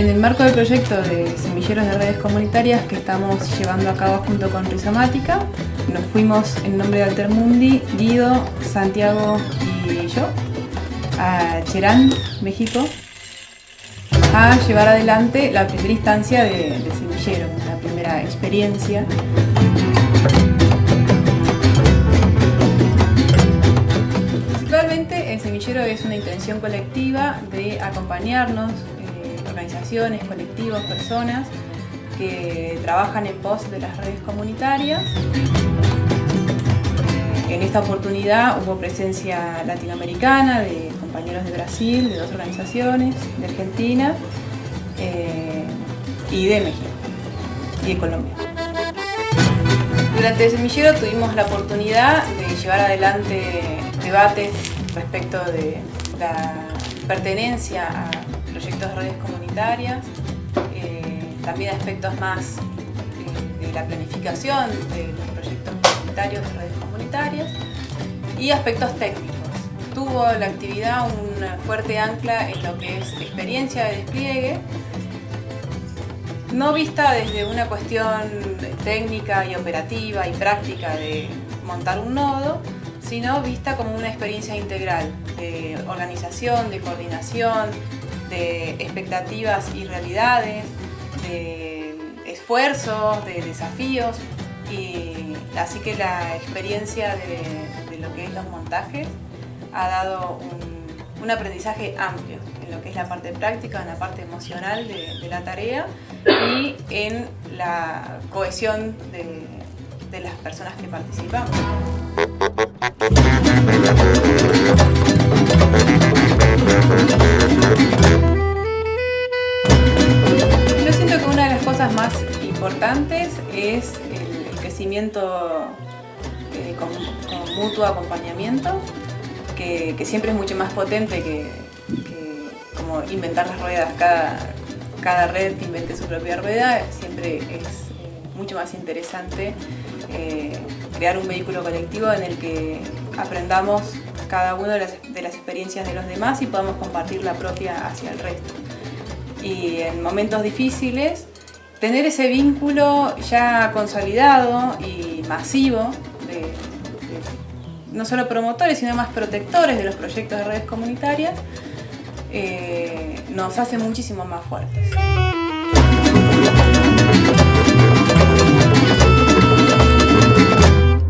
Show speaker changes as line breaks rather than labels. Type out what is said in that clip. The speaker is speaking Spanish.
En el marco del proyecto de semilleros de redes comunitarias que estamos llevando a cabo junto con Rizomática, nos fuimos en nombre de Altermundi, Guido, Santiago y yo, a Cherán, México, a llevar adelante la primera instancia de, de semillero, la primera experiencia. Principalmente el semillero es una intención colectiva de acompañarnos, organizaciones, colectivos, personas que trabajan en pos de las redes comunitarias. En esta oportunidad hubo presencia latinoamericana de compañeros de Brasil, de dos organizaciones, de Argentina eh, y de México y de Colombia. Durante el semillero tuvimos la oportunidad de llevar adelante debates respecto de la pertenencia a proyectos de redes comunitarias, eh, también aspectos más eh, de la planificación de los proyectos comunitarios de redes comunitarias y aspectos técnicos. Tuvo la actividad una fuerte ancla en lo que es experiencia de despliegue, no vista desde una cuestión técnica y operativa y práctica de montar un nodo, sino vista como una experiencia integral de organización, de coordinación, de expectativas y realidades, de esfuerzos, de desafíos. Y así que la experiencia de, lo que es los montajes ha dado un, aprendizaje amplio en lo que es la parte práctica, en la parte emocional de, la tarea y en la cohesión de las personas que participamos. Importantes es el, crecimiento eh, con, mutuo acompañamiento, que, siempre es mucho más potente que, como inventar las ruedas. Cada, cada red invente su propia rueda, siempre es eh, mucho más interesante eh, crear un vehículo colectivo en el que aprendamos cada uno de las, experiencias de los demás y podamos compartir la propia hacia el resto. Y en momentos difíciles, tener ese vínculo ya consolidado y masivo no solo promotores, sino más protectores de los proyectos de redes comunitarias, eh, nos hace muchísimo más fuertes.